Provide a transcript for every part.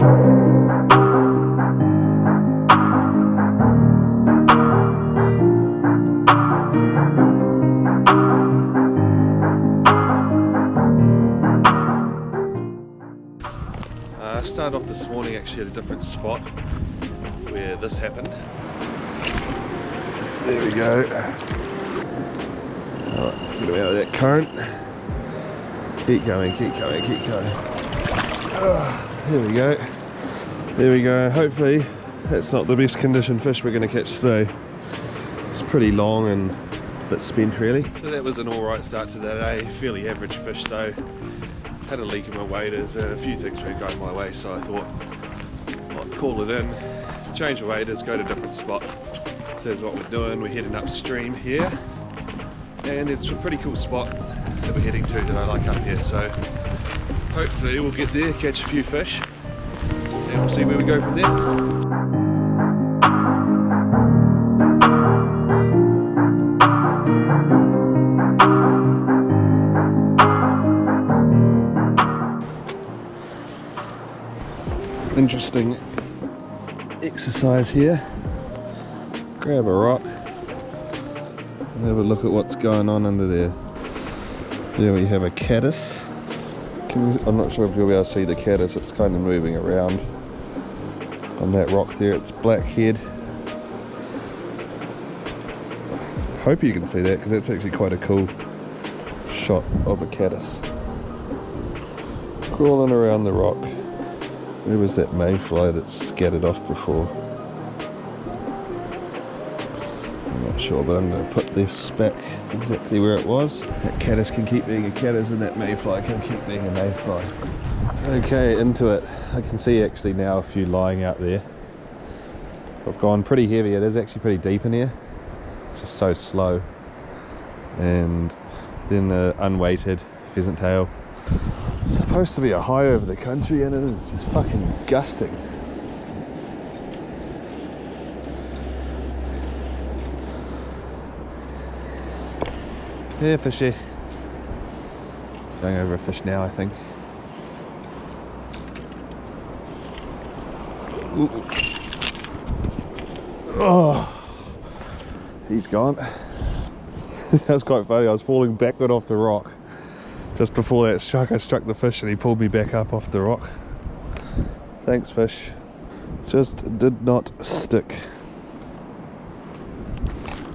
Uh, I started off this morning actually at a different spot where this happened. There we go. Get him out of that current. Keep going, keep going, keep going. Ah, there we go. There we go. Hopefully that's not the best condition fish we're going to catch today. It's pretty long and a bit spent really. So that was an alright start to the day. Fairly average fish though had a leak in my waders and a few things were going my way so I thought I'd call it in, change the waders, go to a different spot. So that's what we're doing, we're heading upstream here and it's a pretty cool spot that we're heading to that I like up here so hopefully we'll get there, catch a few fish and we'll see where we go from there. interesting exercise here. Grab a rock and have a look at what's going on under there. There we have a caddis. I'm not sure if you'll be able to see the caddis, it's kind of moving around on that rock there. It's black head. Hope you can see that because that's actually quite a cool shot of a caddis. Crawling around the rock. Where was that mayfly that scattered off before? Sure, but I'm going to put this back exactly where it was. That caddis can keep being a caddis and that mayfly can keep being a mayfly. Okay, into it. I can see actually now a few lying out there. I've gone pretty heavy. It is actually pretty deep in here. It's just so slow. And then the unweighted pheasant tail It's supposed to be a high over the country and it is just fucking gusting. Yeah, fishy. It's going over a fish now, I think. Ooh. Oh, he's gone. that was quite funny. I was falling backward off the rock just before that struck, I struck the fish and he pulled me back up off the rock. Thanks fish. Just did not stick.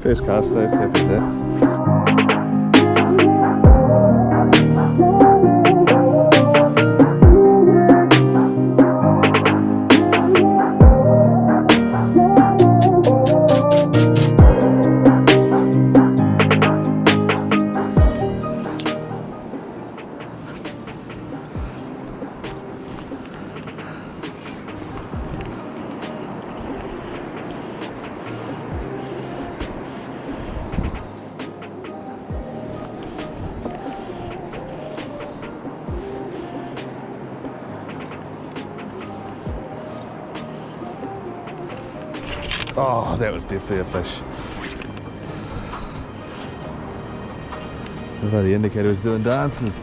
First cast though, happy with that. Oh, that was definitely a fish. The indicator was doing dances.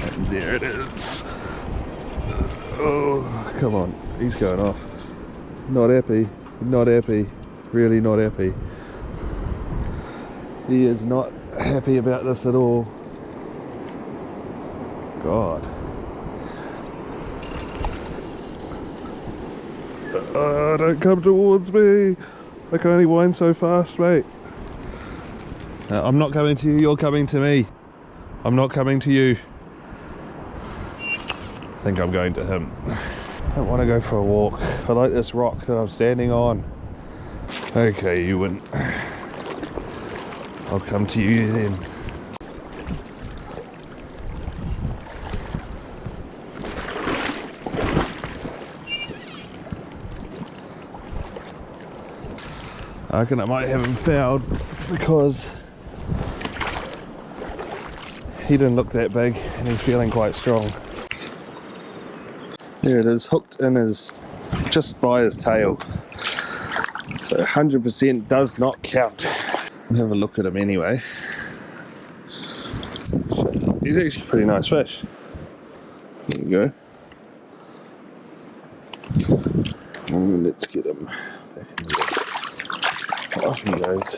And there it is. Oh, come on. He's going off. Not happy. Not happy. Really not happy. He is not happy about this at all. God. Uh, don't come towards me. I can only wind so fast, mate. Uh, I'm not coming to you, you're coming to me. I'm not coming to you. I think I'm going to him. I don't want to go for a walk. I like this rock that I'm standing on. Okay, you win. I'll come to you then. I reckon I might have him fouled because he didn't look that big and he's feeling quite strong. There it is, hooked in his, just by his tail. So 100% does not count. have a look at him anyway. He's actually a pretty nice fish. There you go. And let's get him. Off he goes.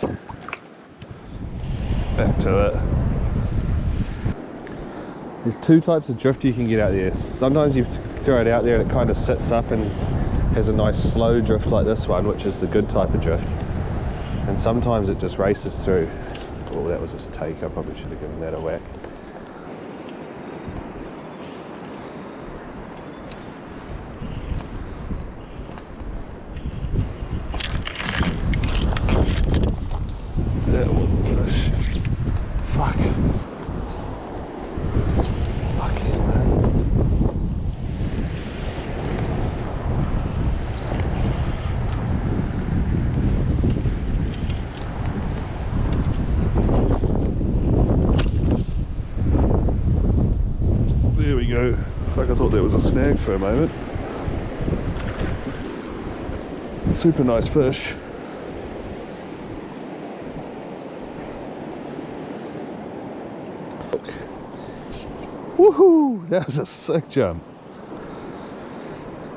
Back to it. There's two types of drift you can get out there. Sometimes you throw it out there and it kind of sits up and has a nice slow drift like this one, which is the good type of drift. And sometimes it just races through. Oh, that was a take. I probably should have given that a whack. That was a fish. Fuck. Fucking man. There we go. Fuck, I thought that was a snag for a moment. Super nice fish. Woohoo! That was a sick jump.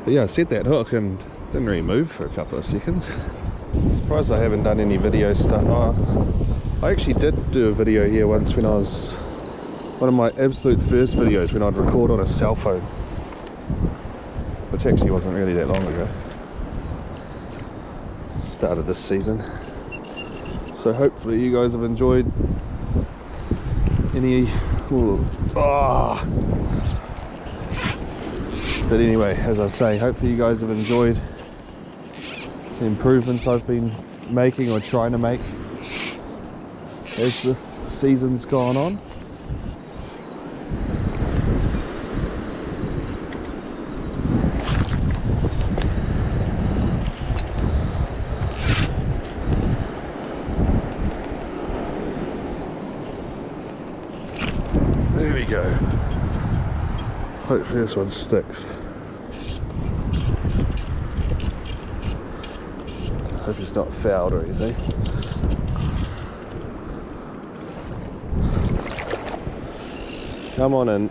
But yeah, I set that hook and didn't really move for a couple of seconds. Surprised I haven't done any video stuff. Oh, I actually did do a video here once when I was one of my absolute first videos when I'd record on a cell phone, which actually wasn't really that long ago. Started this season. So hopefully you guys have enjoyed any ooh, ah. but anyway as I say hopefully you guys have enjoyed the improvements I've been making or trying to make as this season's gone on There we go. Hopefully this one sticks. Hope it's not fouled or anything. Come on in.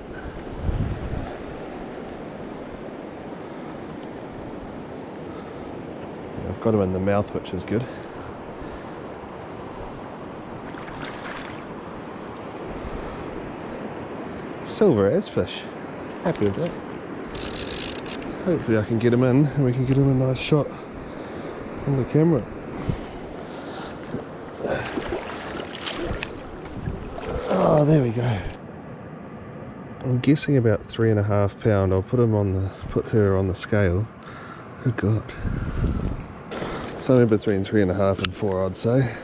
I've got him in the mouth, which is good. silver as fish. Happy with that. Hopefully I can get him in and we can get him a nice shot on the camera. Oh, there we go. I'm guessing about three and a half pound. I'll put him on the put her on the scale. Oh god. Somewhere between three and a half and four I'd say.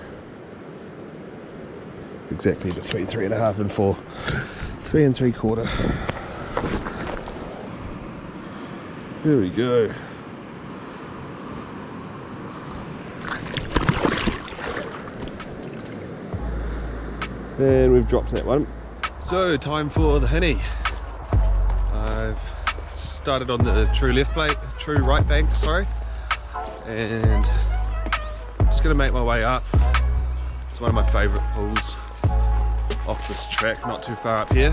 Exactly between three and a half and four. Three and three quarter. There we go. And we've dropped that one. So time for the henny. I've started on the true left bank, true right bank, sorry. And just gonna make my way up. It's one of my favorite pools off this track, not too far up here.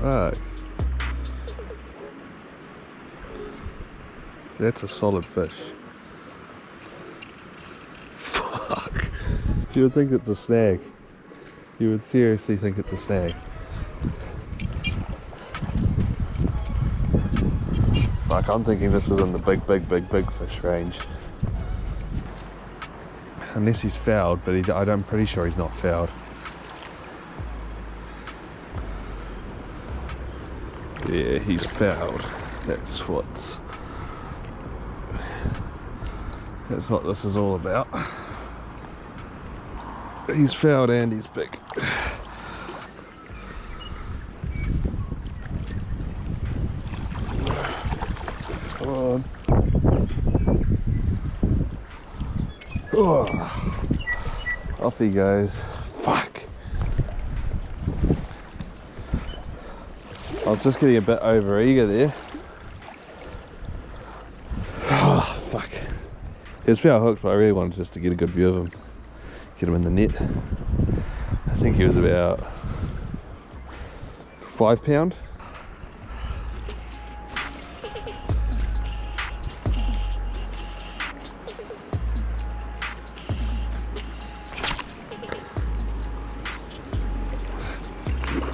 Fuck. That's a solid fish. Fuck. You would think it's a snag. You would seriously think it's a snag. Fuck, I'm thinking this is in the big, big, big, big fish range. Unless he's fouled, but he, I'm pretty sure he's not fouled. Yeah, he's fouled. That's what's that's what this is all about. He's fouled and he's big. Come on. Oh, off he goes. Fuck. I was just getting a bit over eager there. Oh, fuck. Was foul hooked, but I really wanted just to get a good view of him. Get him in the net. I think he was about five pound.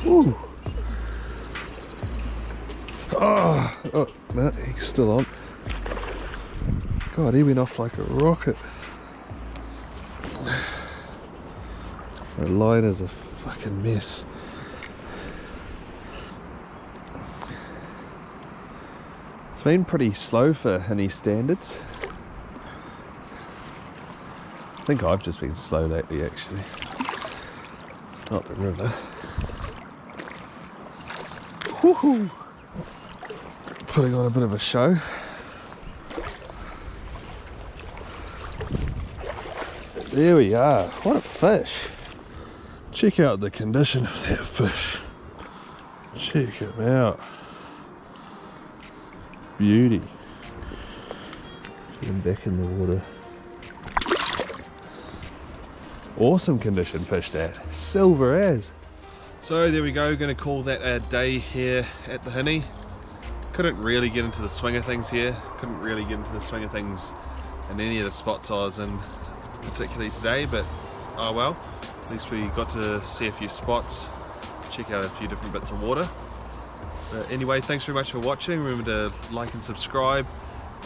Ooh. Oh, oh, no, he's still on. God, he went off like a rocket. The line is a fucking mess. It's been pretty slow for any standards. I think I've just been slow lately actually. It's not the river. Woohoo! Putting on a bit of a show. There we are. What a fish. Check out the condition of that fish. Check him out. Beauty. Get him back in the water. Awesome condition fish that. Silver as. So there we go, going to call that a day here at the Hinnie. Couldn't really get into the swing of things here. Couldn't really get into the swing of things in any of the spots I was in particularly today, but oh well. At least we got to see a few spots, check out a few different bits of water. But anyway, thanks very much for watching. Remember to like and subscribe.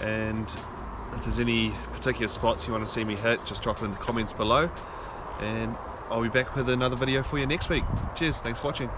And if there's any particular spots you want to see me hit, just drop it in the comments below. And I'll be back with another video for you next week. Cheers, thanks for watching.